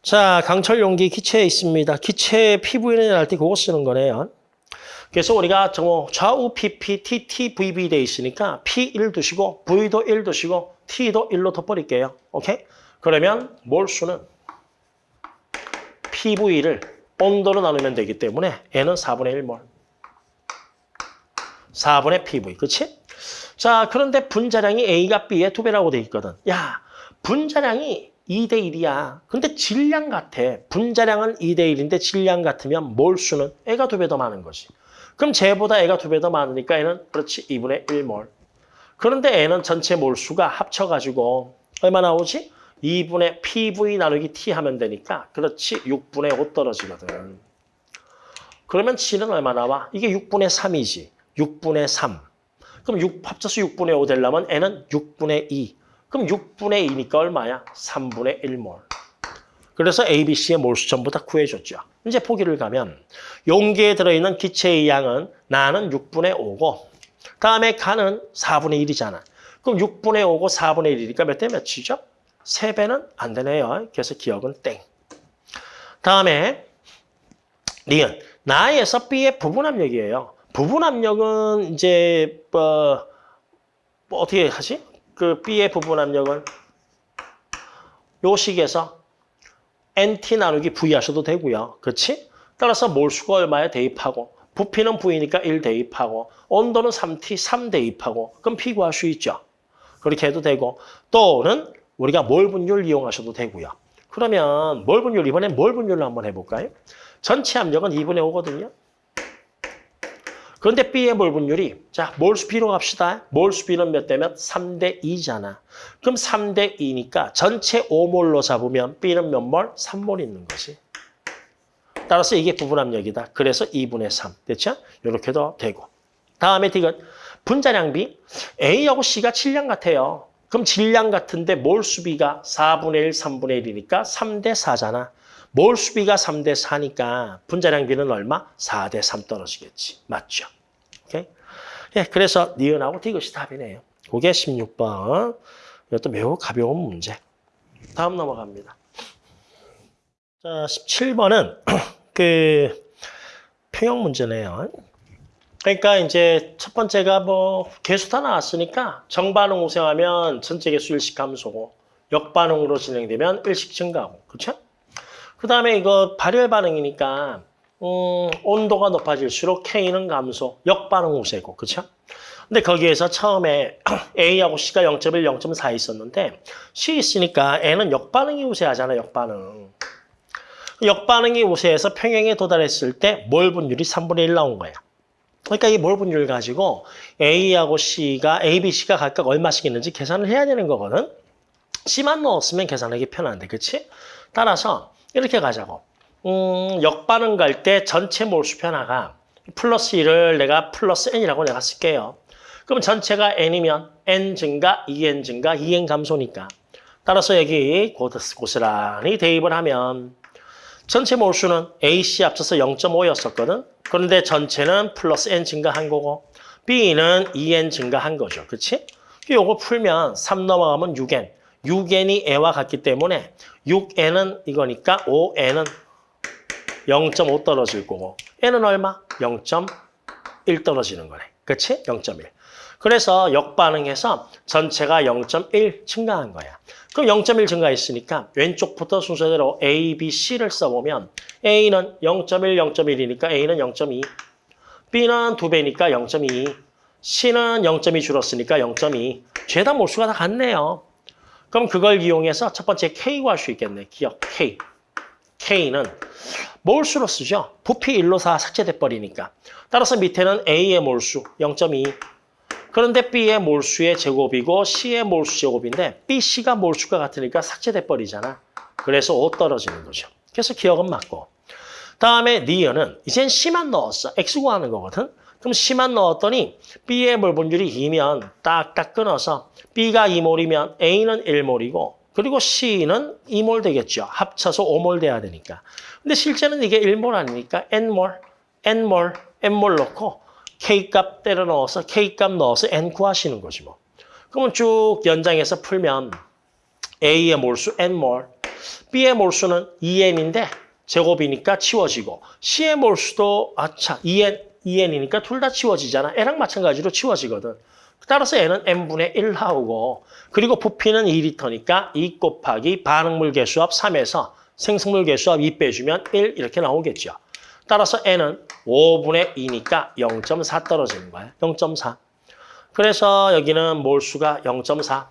자, 강철 용기 기체에 있습니다. 기체 PV는 할때 그거 쓰는 거네요. 그래서 우리가 저 좌우 PP, TT, VB 돼 있으니까 P1 두시고 V도 1 두시고 T도 1로 덮어버릴게요. 오케이? 그러면 몰수는 PV를 온도로 나누면 되기 때문에 N은 4분의 1몰. 4분의 PV, 그치? 자, 그런데 분자량이 A가 B의 두 배라고 돼 있거든. 야, 분자량이 2대 1이야. 근데 질량 같아. 분자량은 2대 1인데 질량 같으면 몰수는 애가 두 배 더 많은 거지. 그럼 쟤보다 애가 두 배 더 많으니까 애는 그렇지 2분의 1몰. 그런데 애는 전체 몰수가 합쳐가지고 얼마 나오지? 2분의 PV 나누기 T 하면 되니까 그렇지 6분의 5 떨어지거든. 그러면 G는 얼마 나와? 이게 6분의 3이지. 6분의 3. 그럼 6 합쳐서 6분의 5 되려면 N은 6분의 2. 그럼 6분의 2니까 얼마야? 3분의 1몰. 그래서 ABC의 몰수 전부 다 구해줬죠. 이제 포기를 가면 용기에 들어있는 기체의 양은 나는 6분의 5고 다음에 가는 4분의 1이잖아. 그럼 6분의 5고 4분의 1이니까 몇 대 몇이죠? 3배는 안 되네요. 그래서 기억은 땡. 다음에 리은. 나에서 B의 부분 압력이에요. 부분 압력은 이제 뭐, 뭐 어떻게 하지? 그 B의 부분 압력은 요 식에서 NT 나누기 V 하셔도 되고요. 그렇지? 따라서 몰수가 얼마에 대입하고 부피는 V니까 1 대입하고 온도는 3T 3 대입하고 그럼 P 구할 수 있죠. 그렇게 해도 되고 또는 우리가 몰 분율 이용하셔도 되고요. 그러면 몰 분율 이번엔 몰 분율로 한번 해볼까요? 전체 압력은 2분의 5거든요. 그런데 B의 몰 분율이 자 몰수 B로 갑시다. 몰수 B는 몇 대면 3대 2잖아. 그럼 3대 2니까 전체 5몰로 잡으면 B는 몇 몰? 3몰 있는 거지. 따라서 이게 부분 압력이다. 그래서 2분의 3. 됐죠? 이렇게도 되고. 다음에 D는 분자량 B. A하고 C가 질량 같아요. 그럼 질량 같은데 몰수비가 4분의 1, 3분의 1이니까 3대 4잖아. 몰 수비가 3대 4니까 분자량비는 얼마? 4대 3 떨어지겠지. 맞죠? 오케이? 예, 그래서 니은하고 디귿이 답이네요. 그게 16번. 이것도 매우 가벼운 문제. 다음 넘어갑니다. 자, 17번은 *clears throat* 그 평형 문제네요. 그러니까 이제 첫 번째가 뭐 개수 다 나왔으니까 정반응 우생하면 전체 개수 일식 감소고 역반응으로 진행되면 일식 증가하고 그렇죠? 그 다음에 이거 발열 반응이니까 음, 온도가 높아질수록 K는 감소, 역반응 우세고 그렇죠? 근데 거기에서 처음에 *clears throat* A하고 C가 0.1, 0.4 있었는데 C 있으니까 N은 역반응이 우세하잖아, 역반응. 역반응이 우세해서 평형에 도달했을 때 몰 분율이 3분의 1 나온 거야. 그러니까 이 몰 분율 가지고 A하고 C가 A, B, C가 각각 얼마씩 있는지 계산을 해야 되는 거거든. C만 넣었으면 계산하기 편한데, 그렇지? 따라서 이렇게 가자고. 음, 역반응 갈 때 전체 몰수 변화가 플러스 1을 내가 플러스 n이라고 내가 쓸게요. 그럼 전체가 n이면 n 증가, 2n 증가, 2n 감소니까. 따라서 여기 고스란히 대입을 하면 전체 몰수는 AC 합쳐서 0.5였었거든. 그런데 전체는 플러스 n 증가한 거고 B는 2n 증가한 거죠. 그렇지? 요거 풀면 3 넘어가면 6n. 6n이 애와 같기 때문에 6n은 이거니까 5n은 0.5 떨어질 거고 n은 얼마? 0.1 떨어지는 거네. 그렇지? 0.1. 그래서 역반응해서 전체가 0.1 증가한 거야. 그럼 0.1 증가했으니까 왼쪽부터 순서대로 A, B, C를 써보면 A는 0.1, 0.1이니까 A는 0.2, B는 2배니까 0.2, C는 0.2 줄었으니까 0.2. 죄다 몰수가 다 같네요. 그럼 그걸 이용해서 첫 번째 K 구 할 수 있겠네. 기억 K. K는 몰수로 쓰죠. 부피 1로 4 삭제돼 버리니까. 따라서 밑에는 A의 몰수 0.2. 그런데 B의 몰수의 제곱이고 C의 몰수 제곱인데 B, C가 몰수가 같으니까 삭제돼 버리잖아. 그래서 5 떨어지는 거죠. 그래서 기억은 맞고. 다음에 니은은 이젠 C만 넣었어. X 구하는 거거든. 그럼 C만 넣었더니 B의 몰분율이 2면 딱딱 끊어서 B가 2몰이면 A는 1몰이고 그리고 C는 2몰 되겠죠. 합쳐서 5몰 돼야 되니까. 근데 실제는 이게 1몰 아니니까 N몰, N몰, N몰 넣고 K값 때려 넣어서 K값 넣어서 N 구하시는 거지 뭐. 그러면 쭉 연장해서 풀면 A의 몰수 N몰, B의 몰수는 2N인데 제곱이니까 치워지고 C의 몰수도 아차 2N, 2N이니까 둘 다 치워지잖아. N랑 마찬가지로 치워지거든. 따라서 N은 N분의 1 하고 그리고 부피는 2리터니까 2 곱하기 반응물 개수합 3에서 생성물 개수합 2 빼주면 1 이렇게 나오겠죠. 따라서 N은 5분의 2니까 0.4 떨어지는 거야. 0.4. 그래서 여기는 몰수가 0.4.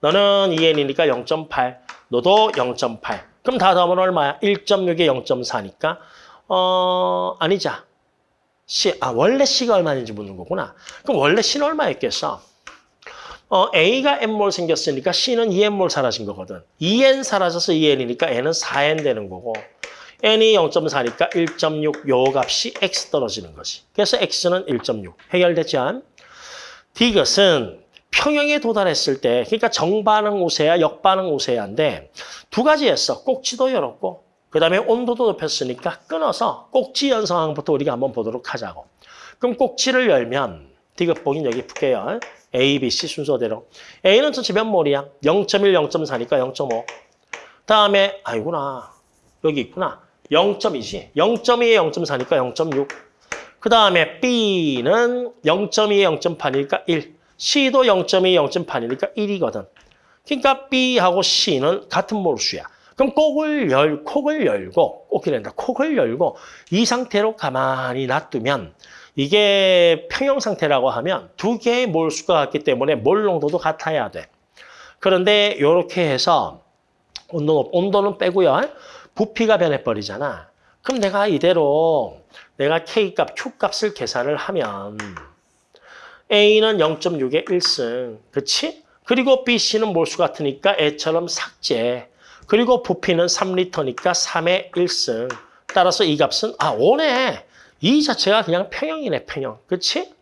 너는 2N이니까 0.8. 너도 0.8. 그럼 다 더하면 얼마야? 1.6에 0.4니까 어 아니자. C, 아 원래 C가 얼마인지 묻는 거구나. 그럼 원래 C는 얼마였겠어? 어, A가 N몰 생겼으니까 C는 2N몰 사라진 거거든. 2N 사라져서 2N이니까 N은 4N 되는 거고 N이 0.4니까 1.6 요 값이 X 떨어지는 거지. 그래서 X는 1.6. 해결됐죠? 디귿은 평형에 도달했을 때 그러니까 정반응 우세야 역반응 우세야인데 두 가지 했어. 꼭지도 열었고 그 다음에 온도도 높였으니까 끊어서 꼭지 연상항부터 우리가 한번 보도록 하자고. 그럼 꼭지를 열면 디귿복인 여기 풀게요. A, B, C 순서대로. A는 전체 몇 몰이야? 0.1, 0.4니까 0.5. 다음에 아이구나. 여기 있구나. 0.2지. 0.2에 0.4니까 0.6. 그 다음에 B는 0.2에 0.8이니까 1. C도 0.2에 0.8이니까 1이거든. 그러니까 B하고 C는 같은 몰수야. 그럼 꼭을 열, 콕을 열고, 꼭이란다. 콕을 열고 이 상태로 가만히 놔두면 이게 평형 상태라고 하면 두 개의 몰수가 같기 때문에 몰 농도도 같아야 돼. 그런데 이렇게 해서 온도, 온도는 빼고요. 부피가 변해버리잖아. 그럼 내가 이대로 내가 K값, Q값을 계산을 하면 A는 0.6의 1승, 그치? 그리고 BC는 몰수 같으니까 애처럼 삭제. 그리고 부피는 3리터니까 3의 1승. 따라서 이 값은 아 5네. 이 자체가 그냥 평형이네, 평형. 그치?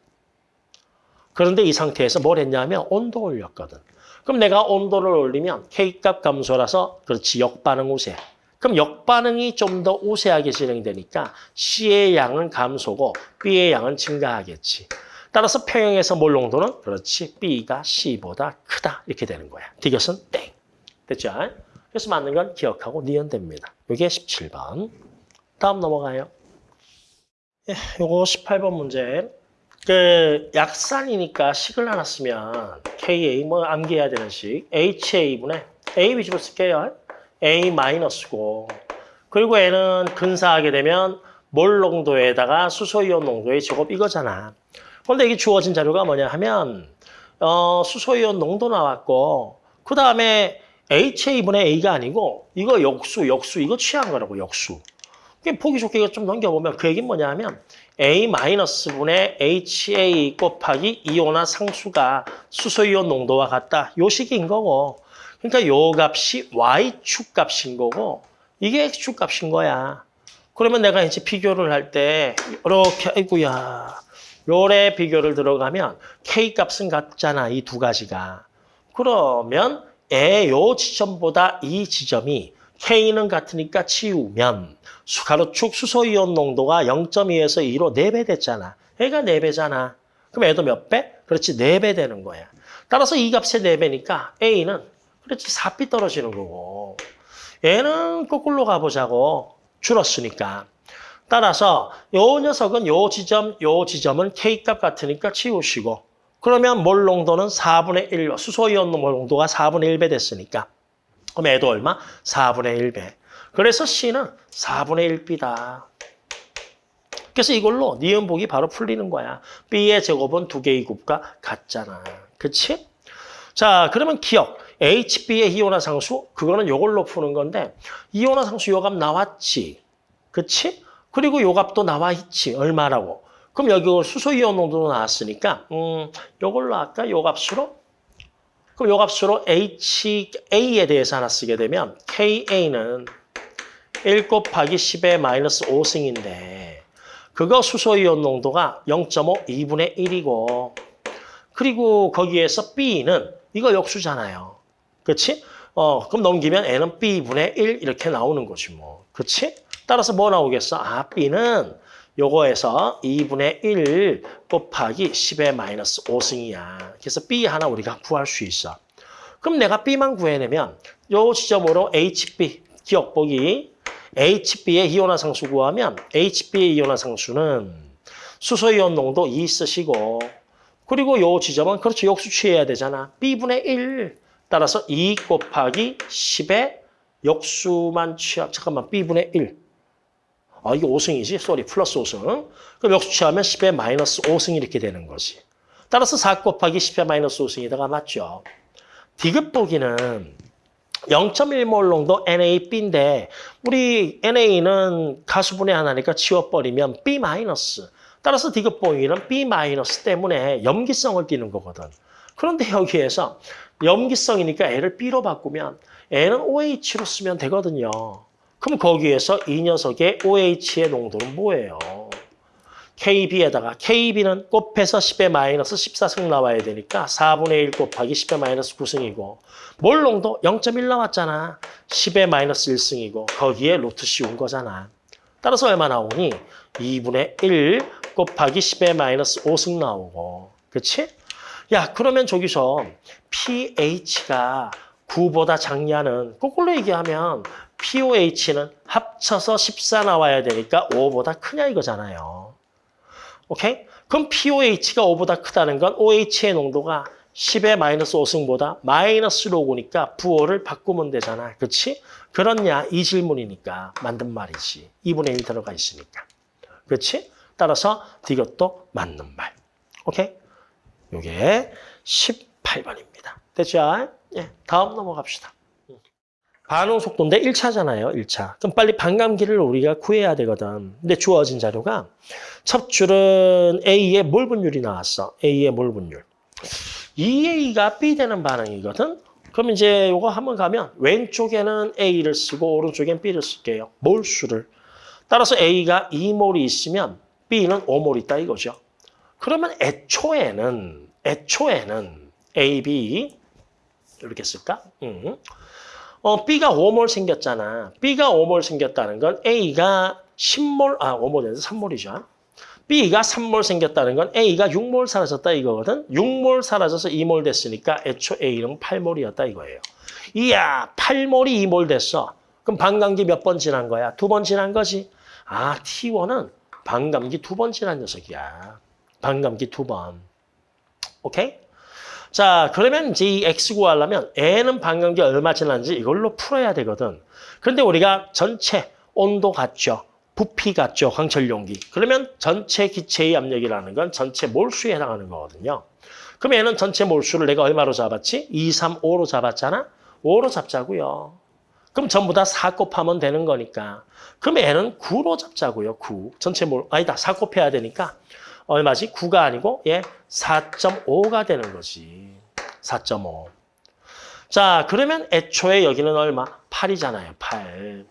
그런데 이 상태에서 뭘 했냐면 온도 올렸거든. 그럼 내가 온도를 올리면 K값 감소라서 그렇지 역반응 우세. 그럼 역반응이 좀 더 우세하게 진행되니까 C의 양은 감소고 B의 양은 증가하겠지. 따라서 평형에서 몰 농도는 그렇지 B가 C보다 크다 이렇게 되는 거야. 디귿은 땡. 됐죠? 그래서 맞는 건 기억하고 니은됩니다. 이게 17번. 다음 넘어가요. 예, 요거 18번 문제. 그 약산이니까 식을 하나 쓰면 KA 뭐 암기해야 되는 식 HA분의 A 위주로 쓸게요. A 마이너스고 그리고 N은 근사하게 되면 몰 농도에다가 수소이온 농도의 제곱 이거잖아. 그런데 이게 주어진 자료가 뭐냐 하면 어, 수소이온 농도 나왔고 그 다음에 HA분의 A가 아니고 이거 역수, 역수 이거 취한 거라고 역수. 보기 좋게 좀 넘겨보면 그 얘기는 뭐냐 하면 A-분의 HA 곱하기 이온화 상수가 수소이온 농도와 같다. 요 식인 거고 그러니까 요 값이 Y축 값인 거고 이게 X축 값인 거야. 그러면 내가 이제 비교를 할 때 이렇게 아이고야 요래 비교를 들어가면 K 값은 같잖아. 이 두 가지가. 그러면 에 요 지점보다 이 지점이 K는 같으니까 치우면 가로축 수소이온 농도가 0.2에서 2로 4배 됐잖아. 애가 4배잖아. 그럼 애도 몇 배? 그렇지, 4배 되는 거야. 따라서 이 값의 4배니까 A는 그렇지, 4비 떨어지는 거고. 얘는 거꾸로 가보자고. 줄었으니까. 따라서 요 녀석은 요 지점, 요 지점은 K값 같으니까 치우시고 그러면 몰 농도는 4분의 1, 수소이온 농도가 4분의 1배 됐으니까 그럼 애도 얼마? 4분의 1배. 그래서 C는 4분의 1B다. 그래서 이걸로 니은복이 바로 풀리는 거야. B의 제곱은 두 개의 곱과 같잖아. 그치? 자, 그러면 기억. HB의 이온화 상수, 그거는 요걸로 푸는 건데 이온화 상수 요값 나왔지. 그치? 그리고 요 값도 나와 있지. 얼마라고. 그럼 여기 수소이온 농도도 나왔으니까 음, 요걸로 할까? 요 값으로? 그럼 요 값으로 HA에 대해서 하나 쓰게 되면 KA는 1 곱하기 10의 마이너스 5승인데 그거 수소이온 농도가 0.5, 2분의 1이고 그리고 거기에서 B는 이거 역수잖아요. 그렇지? 어, 그럼 넘기면 n은 b분의 1 이렇게 나오는 거지 뭐. 그렇지? 따라서 뭐 나오겠어? 아, b는 요거에서 2분의 1 곱하기 10의 마이너스 5승이야. 그래서 b 하나 우리가 구할 수 있어. 그럼 내가 b만 구해내면 요 지점으로 hb 기억 보기 HB의 이온화상수 구하면 HB의 이온화상수는 수소이온 농도 2 쓰시고 그리고 요 지점은 그렇죠. 역수 취해야 되잖아. B분의 1 따라서 2 곱하기 10의 역수만 취하 잠깐만 B분의 1 아, 이게 5승이지? sorry, 플러스 5승. 그럼 역수 취하면 10의 마이너스 5승 이렇게 되는 거지. 따라서 4 곱하기 10의 마이너스 5승이다가 맞죠. 디귿 보기는 0.1몰 농도 NaB인데 우리 Na는 가수분해 하나니까 지워버리면 B-. 따라서 디귿 보기는 B- 때문에 염기성을 띠는 거거든. 그런데 여기에서 염기성이니까 L을 B로 바꾸면 N은 OH로 쓰면 되거든요. 그럼 거기에서 이 녀석의 OH의 농도는 뭐예요? KB에다가 KB는 곱해서 10의 마이너스 14승 나와야 되니까 4분의 1 곱하기 10의 마이너스 9승이고 몰 농도 0.1 나왔잖아. 10의 마이너스 1승이고 거기에 루트 씌운 거잖아. 따라서 얼마 나오니? 2분의 1 곱하기 10의 마이너스 5승 나오고 그렇지? 야 그러면 저기서 pH가 9보다 작냐는 거꾸로 얘기하면 POH는 합쳐서 14 나와야 되니까 5보다 크냐 이거잖아요. 오케이? 그럼 POH가 5보다 크다는 건 OH의 농도가 10의 마이너스 5승보다 마이너스로 오니까 부호를 바꾸면 되잖아. 그렇지? 그렇냐? 이 질문이니까 만든 말이지. 2분의 1 들어가 있으니까. 그렇지? 따라서 이것도 맞는 말. 오케이? 요게 18번입니다. 됐죠? 예, 다음 넘어갑시다. 반응 속도인데 1차잖아요. 1차. 그럼 빨리 반감기를 우리가 구해야 되거든. 근데 주어진 자료가 첫 줄은 A의 몰 분율이 나왔어. A의 몰 분율. 2A가 B 되는 반응이거든. 그럼 이제 이거 한번 가면 왼쪽에는 A를 쓰고 오른쪽엔 B를 쓸게요. 몰수를. 따라서 A가 2몰이 있으면 B는 5몰 있다 이거죠. 그러면 애초에는 애초에는 A, B 이렇게 쓸까? 음. 어, B가 5몰 생겼잖아. B가 5몰 생겼다는 건 A가 10몰, 아, 5몰에서 3몰이죠. B가 3몰 생겼다는 건 A가 6몰 사라졌다 이거거든. 6몰 사라져서 2몰 됐으니까 애초 A는 8몰이었다 이거예요. 이야, 8몰이 2몰 됐어. 그럼 반감기 몇 번 지난 거야? 두 번 지난 거지. 아, T1은 반감기 두 번 지난 녀석이야. 반감기 두 번. 오케이? 자, 그러면 이제 이 X 구하려면 N은 반감기 얼마 지났는지 이걸로 풀어야 되거든. 그런데 우리가 전체 온도 같죠. 부피 같죠. 강철 용기. 그러면 전체 기체의 압력이라는 건 전체 몰수에 해당하는 거거든요. 그럼 얘는 전체 몰수를 내가 얼마로 잡았지? 2, 3, 5로 잡았잖아? 5로 잡자고요. 그럼 전부 다 4 곱하면 되는 거니까. 그럼 얘는 9로 잡자고요. 9. 전체 몰 아니다. 4 곱해야 되니까 얼마지? 9가 아니고 얘 4.5가 되는 거지. 4.5. 자, 그러면 애초에 여기는 얼마? 8이잖아요. 8.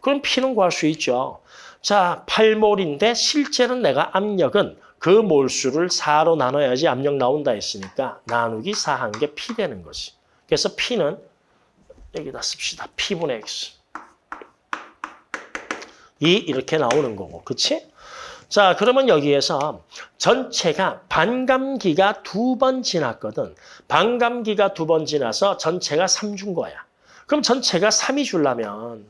그럼 P는 구할 수 있죠. 자, 8몰인데 실제는 내가 압력은 그 몰수를 4로 나눠야지 압력 나온다 했으니까 나누기 4 한 게 P 되는 거지. 그래서 P는 여기다 씁시다. P분의 X. 이 이렇게 나오는 거고. 그치? 자, 그러면 여기에서 전체가 반감기가 두 번 지났거든. 반감기가 두 번 지나서 전체가 3준 거야. 그럼 전체가 3이 줄라면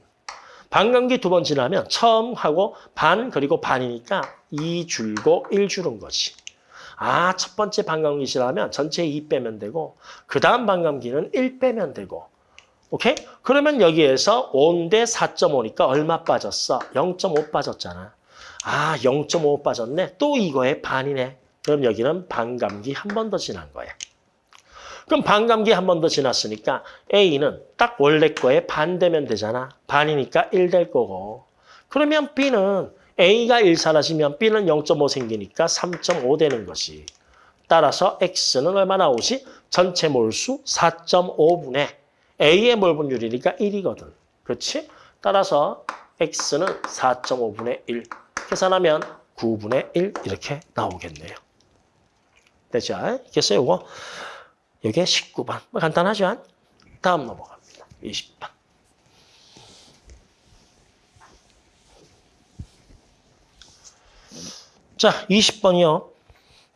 반감기 두 번 지나면 처음 하고 반 그리고 반이니까 2 줄고 1 주는 거지. 아, 첫 번째 반감기 지나면 전체 2 빼면 되고 그 다음 반감기는 1 빼면 되고 오케이? 그러면 여기에서 5인데 4.5니까 얼마 빠졌어? 0.5 빠졌잖아. 아, 0.5 빠졌네. 또 이거의 반이네. 그럼 여기는 반감기 한 번 더 지난 거야. 그럼 반감기 한 번 더 지났으니까 A는 딱 원래 거에 반 되면 되잖아. 반이니까 1 될 거고. 그러면 B는 A가 1 사라지면 B는 0.5 생기니까 3.5 되는 것이. 따라서 X는 얼마 나오지? 전체 몰수 4.5분의 A의 몰분율이니까 1이거든. 그렇지? 따라서 X는 4.5분의 1. 계산하면 9분의 1 이렇게 나오겠네요. 됐죠? 그래서 이거 이게 19번. 간단하죠? 다음 넘어갑니다. 20번. 자, 20번이요.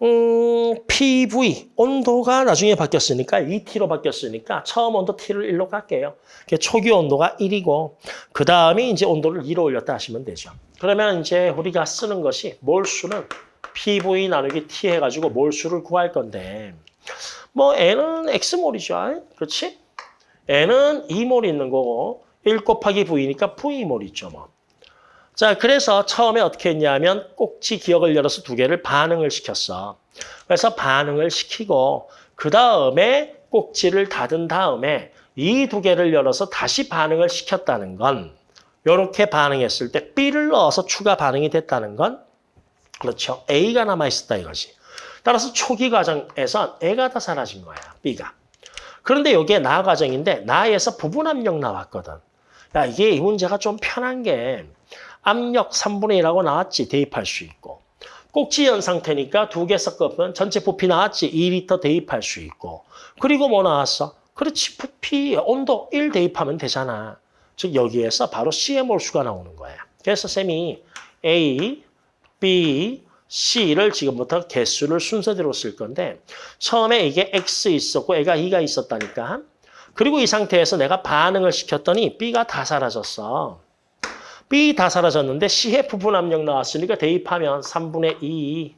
음, PV, 온도가 나중에 바뀌었으니까 2T로 바뀌었으니까 처음 온도 T를 1로 갈게요. 초기 온도가 1이고 그 다음에 이제 온도를 2로 올렸다 하시면 되죠. 그러면 이제 우리가 쓰는 것이 몰수는 PV 나누기 T 해가지고 몰수를 구할 건데 뭐 N은 X몰이죠. 그렇지? N은 2몰 있는 거고 1 곱하기 V니까 V몰 있죠. 뭐. 자, 그래서 처음에 어떻게 했냐면 꼭지 기억을 열어서 두 개를 반응을 시켰어. 그래서 반응을 시키고 그 다음에 꼭지를 닫은 다음에 이 두 개를 열어서 다시 반응을 시켰다는 건 이렇게 반응했을 때 B를 넣어서 추가 반응이 됐다는 건 그렇죠. A가 남아있었다 이거지. 따라서 초기 과정에선 A가 다 사라진 거야. B가. 그런데 이게 나 과정인데 나에서 부분 압력 나왔거든. 야, 이게 이 문제가 좀 편한 게 압력 3분의 1하고 나왔지. 대입할 수 있고. 꼭지연 상태니까 두 개 섞으면 전체 부피 나왔지. 2리터 대입할 수 있고. 그리고 뭐 나왔어? 그렇지. 부피 온도 1 대입하면 되잖아. 즉 여기에서 바로 C의 몰수가 나오는 거야. 그래서 쌤이 A, B, C를 지금부터 개수를 순서대로 쓸 건데 처음에 이게 X 있었고 애가 2가 있었다니까. 그리고 이 상태에서 내가 반응을 시켰더니 B가 다 사라졌어. B 다 사라졌는데 C의 부분 압력 나왔으니까 대입하면 3분의 2.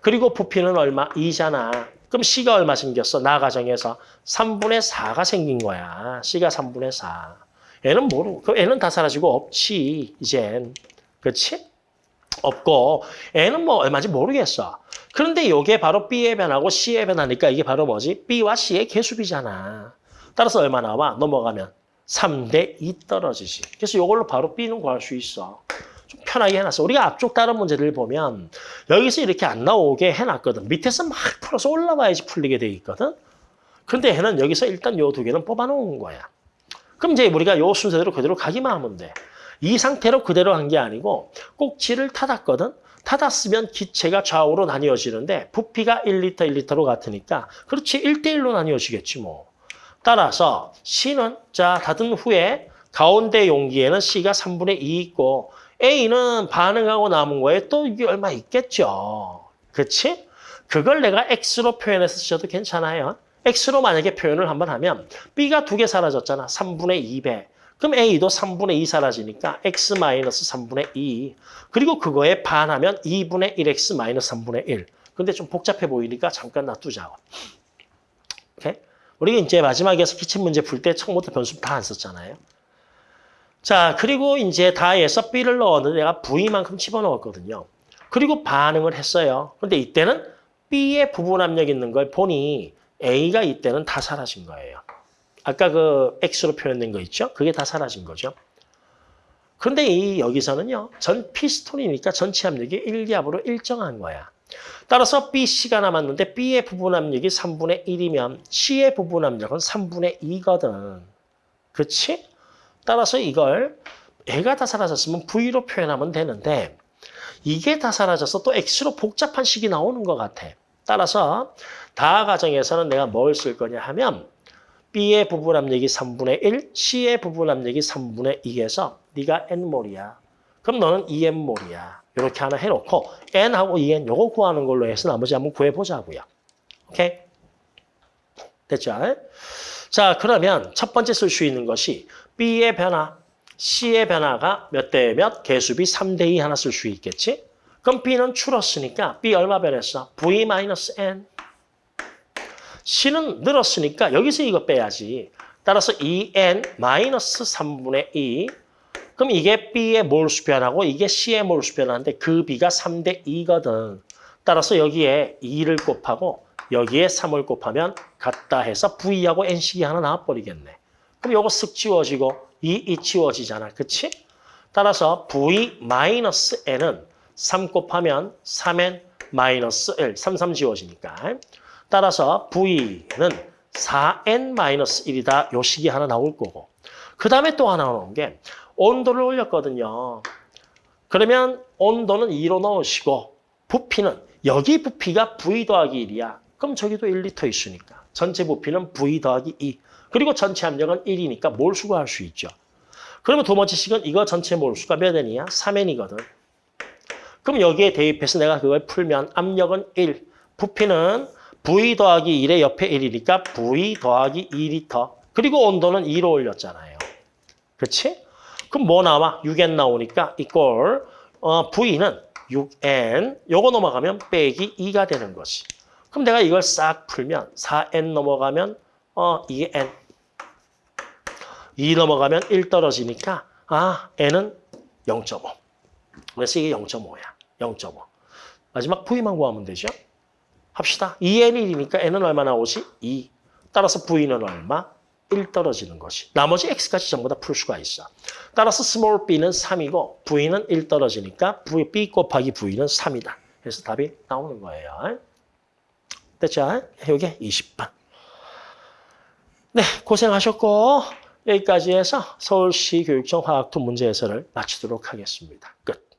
그리고 부피는 얼마? 2잖아. 그럼 C가 얼마 생겼어? 나 가정에서 3분의 4가 생긴 거야. C가 3분의 4. 얘는 모르고. 그럼 얘는 다 사라지고 없지, 이젠. 그렇지? 없고 얘는 뭐 얼마인지 모르겠어. 그런데 이게 바로 B의 변하고 C의 변하니까 이게 바로 뭐지? B와 C의 개수비잖아. 따라서 얼마 나와? 넘어가면 3대 2 떨어지지. 그래서 이걸로 바로 B는 구할 수 있어. 좀 편하게 해놨어. 우리가 앞쪽 다른 문제들 보면 여기서 이렇게 안 나오게 해놨거든. 밑에서 막 풀어서 올라와야지 풀리게 돼 있거든. 근데 얘는 여기서 일단 요 두 개는 뽑아놓은 거야. 그럼 이제 우리가 요 순서대로 그대로 가기만 하면 돼. 이 상태로 그대로 한 게 아니고 꼭지를 타았거든. 타았으면 기체가 좌우로 나뉘어지는데 부피가 1리터, 1리터로 같으니까 그렇지 1대1로 나뉘어지겠지 뭐. 따라서 C는 자 닫은 후에 가운데 용기에는 C가 3분의 2 있고 A는 반응하고 남은 거에 또 이게 얼마 있겠죠. 그렇지? 그걸 내가 X로 표현해서 쓰셔도 괜찮아요. X로 만약에 표현을 한번 하면 B가 두 개 사라졌잖아. 3분의 2배. 그럼 A도 3분의 2 사라지니까 X 마이너스 3분의 2. 그리고 그거에 반하면 2분의 1X 마이너스 3분의 1. 근데 좀 복잡해 보이니까 잠깐 놔두자고. 오케이? 우리가 이제 마지막에서 기침 문제 풀 때 처음부터 변수 다 안 썼잖아요. 자, 그리고 이제 다에서 B를 넣었는데 내가 V만큼 집어넣었거든요. 그리고 반응을 했어요. 근데 이때는 B의 부분 압력 있는 걸 보니 A가 이때는 다 사라진 거예요. 아까 그 X로 표현된 거 있죠? 그게 다 사라진 거죠. 그런데 이 여기서는요. 전 피스톤이니까 전체 압력이 1기압으로 일정한 거야. 따라서 BC가 남았는데 B의 부분 압력이 3분의 1이면 C의 부분 압력은 3분의 2거든. 그렇지? 따라서 이걸 애가 다 사라졌으면 V로 표현하면 되는데 이게 다 사라져서 또 X로 복잡한 식이 나오는 것 같아. 따라서 다 과정에서는 내가 뭘 쓸 거냐 하면 B의 부분 압력이 3분의 1, C의 부분 압력이 3분의 2에서 네가 N몰이야. 그럼 너는 2N몰이야. 이렇게 하나 해놓고 N하고 2N 요거 구하는 걸로 해서 나머지 한번 구해보자고요. 오케이? 됐죠? 자, 그러면 첫 번째 쓸 수 있는 것이 B의 변화, C의 변화가 몇 대 몇, 개수비 3 대 2 하나 쓸 수 있겠지? 그럼 B는 줄었으니까 B 얼마 변했어? V-N. C는 늘었으니까 여기서 이거 빼야지. 따라서 2N 마이너스 3분의 2. 그럼 이게 B의 몰수 변하고 이게 C의 몰수 변하는데 그 B가 3대 2거든. 따라서 여기에 2를 곱하고 여기에 3을 곱하면 같다 해서 V하고 N식이 하나 나와버리겠네. 그럼 요거 쓱 지워지고 2, 2 지워지잖아. 그치? 따라서 V 마이너스 N은 3 곱하면 3N 마이너스 1, 3, 3 지워지니까. 따라서 V는 4N-1이다. 요 식이 하나 나올 거고. 그 다음에 또 하나 나오는 게 온도를 올렸거든요. 그러면 온도는 2로 넣으시고 부피는 여기 부피가 V 더하기 1이야. 그럼 저기도 1리터 있으니까. 전체 부피는 V 더하기 2. 그리고 전체 압력은 1이니까 몰수가 할 수 있죠. 그러면 두 번째 식은 이거 전체 몰수가 몇 N이야? 3N이거든. 그럼 여기에 대입해서 내가 그걸 풀면 압력은 1, 부피는 V 더하기 1의 옆에 1이니까 V 더하기 2리터. 그리고 온도는 2로 올렸잖아요. 그렇지? 그럼 뭐 나와? 6N 나오니까 이꼴 어, V는 6N 요거 넘어가면 빼기 2가 되는 거지. 그럼 내가 이걸 싹 풀면 4N 넘어가면 어, 2N 2 넘어가면 1 떨어지니까 아 N은 0.5. 그래서 이게 0.5야. 0.5. 마지막 V만 구하면 되죠? 합시다. 2N1이니까 N은 얼마 나오지? 2. 따라서 V는 얼마? 1 떨어지는 것이. 나머지 X까지 전부 다 풀 수가 있어. 따라서 small b는 3이고 V는 1 떨어지니까 v, B 곱하기 V는 3이다. 그래서 답이 나오는 거예요. 됐죠? 이게 20번. 네, 고생하셨고 여기까지 해서 서울시 교육청 화학투 문제 해설을 마치도록 하겠습니다. 끝.